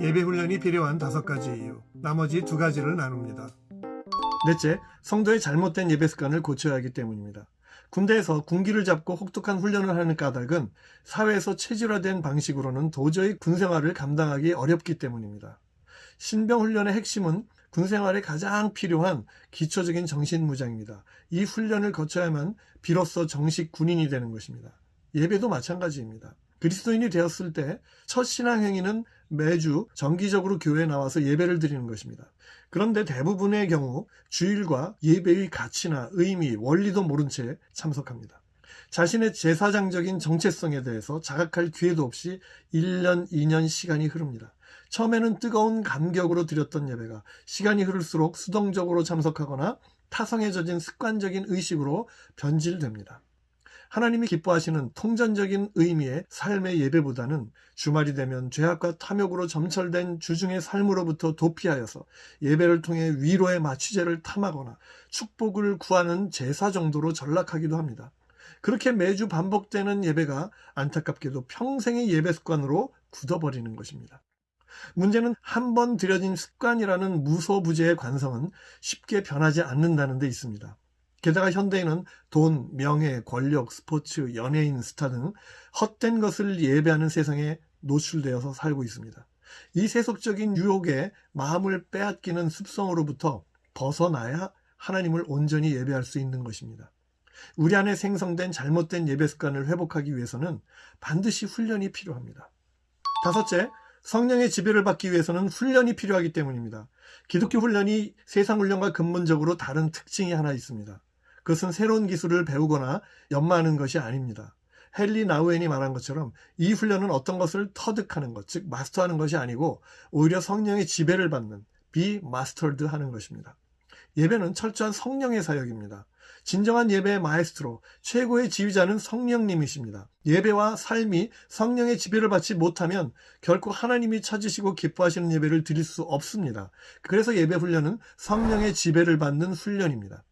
예배 훈련이 필요한 다섯 가지 이유, 나머지 두 가지를 나눕니다. 넷째, 성도의 잘못된 예배 습관을 고쳐야 하기 때문입니다. 군대에서 군기를 잡고 혹독한 훈련을 하는 까닭은 사회에서 체질화된 방식으로는 도저히 군생활을 감당하기 어렵기 때문입니다. 신병 훈련의 핵심은 군생활에 가장 필요한 기초적인 정신무장입니다. 이 훈련을 거쳐야만 비로소 정식 군인이 되는 것입니다. 예배도 마찬가지입니다. 그리스도인이 되었을 때 첫 신앙 행위는 매주 정기적으로 교회에 나와서 예배를 드리는 것입니다. 그런데 대부분의 경우 주일과 예배의 가치나 의미, 원리도 모른 채 참석합니다. 자신의 제사장적인 정체성에 대해서 자각할 기회도 없이 1년, 2년 시간이 흐릅니다. 처음에는 뜨거운 감격으로 드렸던 예배가 시간이 흐를수록 수동적으로 참석하거나 젖은 습관적인 의식으로 변질됩니다. 하나님이 기뻐하시는 통전적인 의미의 삶의 예배보다는 주말이 되면 죄악과 탐욕으로 점철된 주중의 삶으로부터 도피하여서 예배를 통해 위로의 마취제를 탐하거나 축복을 구하는 제사 정도로 전락하기도 합니다. 그렇게 매주 반복되는 예배가 안타깝게도 평생의 예배 습관으로 굳어버리는 것입니다. 문제는 한 번 들여진 습관이라는 무소부재의 관성은 쉽게 변하지 않는다는 데 있습니다. 게다가 현대인은 돈, 명예, 권력, 스포츠, 연예인, 스타 등 헛된 것을 예배하는 세상에 노출되어서 살고 있습니다. 이 세속적인 유혹에 마음을 빼앗기는 습성으로부터 벗어나야 하나님을 온전히 예배할 수 있는 것입니다. 우리 안에 생성된 잘못된 예배 습관을 회복하기 위해서는 반드시 훈련이 필요합니다. 다섯째, 성령의 지배를 받기 위해서는 훈련이 필요하기 때문입니다. 기독교 훈련이 세상 훈련과 근본적으로 다른 특징이 하나 있습니다. 그것은 새로운 기술을 배우거나 연마하는 것이 아닙니다. 헨리 나우엔이 말한 것처럼 이 훈련은 어떤 것을 터득하는 것, 즉 마스터하는 것이 아니고 오히려 성령의 지배를 받는 be mastered 하는 것입니다. 예배는 철저한 성령의 사역입니다. 진정한 예배의 마에스트로, 최고의 지휘자는 성령님이십니다. 예배와 삶이 성령의 지배를 받지 못하면 결코 하나님이 찾으시고 기뻐하시는 예배를 드릴 수 없습니다. 그래서 예배 훈련은 성령의 지배를 받는 훈련입니다.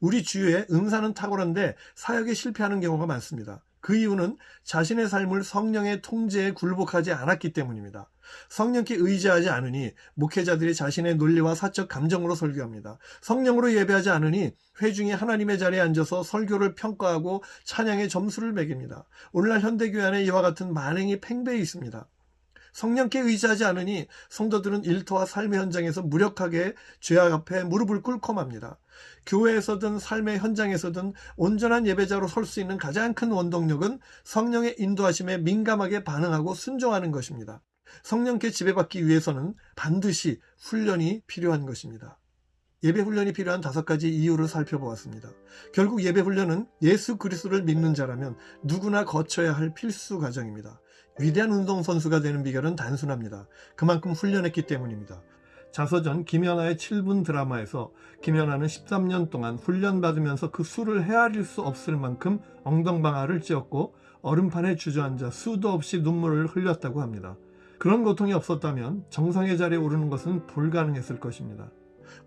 우리 주위에 은사는 탁월한데 사역에 실패하는 경우가 많습니다. 그 이유는 자신의 삶을 성령의 통제에 굴복하지 않았기 때문입니다. 성령께 의지하지 않으니 목회자들이 자신의 논리와 사적 감정으로 설교합니다. 성령으로 예배하지 않으니 회중이 하나님의 자리에 앉아서 설교를 평가하고 찬양의 점수를 매깁니다. 오늘날 현대교회 안에 이와 같은 만행이 팽배해 있습니다. 성령께 의지하지 않으니 성도들은 일터와 삶의 현장에서 무력하게 죄악 앞에 무릎을 꿇고 맙니다. 교회에서든 삶의 현장에서든 온전한 예배자로 설 수 있는 가장 큰 원동력은 성령의 인도하심에 민감하게 반응하고 순종하는 것입니다. 성령께 지배받기 위해서는 반드시 훈련이 필요한 것입니다. 예배 훈련이 필요한 다섯 가지 이유를 살펴보았습니다. 결국 예배 훈련은 예수 그리스도를 믿는 자라면 누구나 거쳐야 할 필수 과정입니다. 위대한 운동선수가 되는 비결은 단순합니다. 그만큼 훈련했기 때문입니다. 자서전 김연아의 7분 드라마에서 김연아는 13년 동안 훈련받으면서 그 수를 헤아릴 수 없을 만큼 엉덩방아를 찧었고 얼음판에 주저앉아 수도 없이 눈물을 흘렸다고 합니다. 그런 고통이 없었다면 정상의 자리에 오르는 것은 불가능했을 것입니다.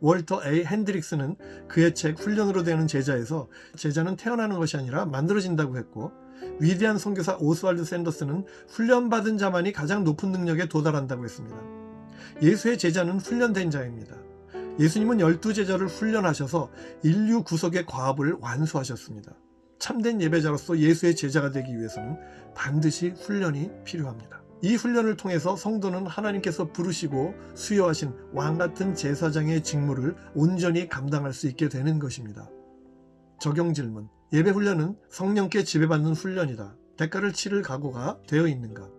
월터 A. 핸드릭스는 그의 책 훈련으로 되는 제자에서 제자는 태어나는 것이 아니라 만들어진다고 했고 위대한 선교사 오스왈드 샌더스는 훈련받은 자만이 가장 높은 능력에 도달한다고 했습니다. 예수의 제자는 훈련된 자입니다. 예수님은 열두 제자를 훈련하셔서 인류 구속의 과업을 완수하셨습니다. 참된 예배자로서 예수의 제자가 되기 위해서는 반드시 훈련이 필요합니다. 이 훈련을 통해서 성도는 하나님께서 부르시고 수여하신 왕 같은 제사장의 직무를 온전히 감당할 수 있게 되는 것입니다. 적용 질문. 예배 훈련은 성령께 지배받는 훈련이다. 대가를 치를 각오가 되어 있는가?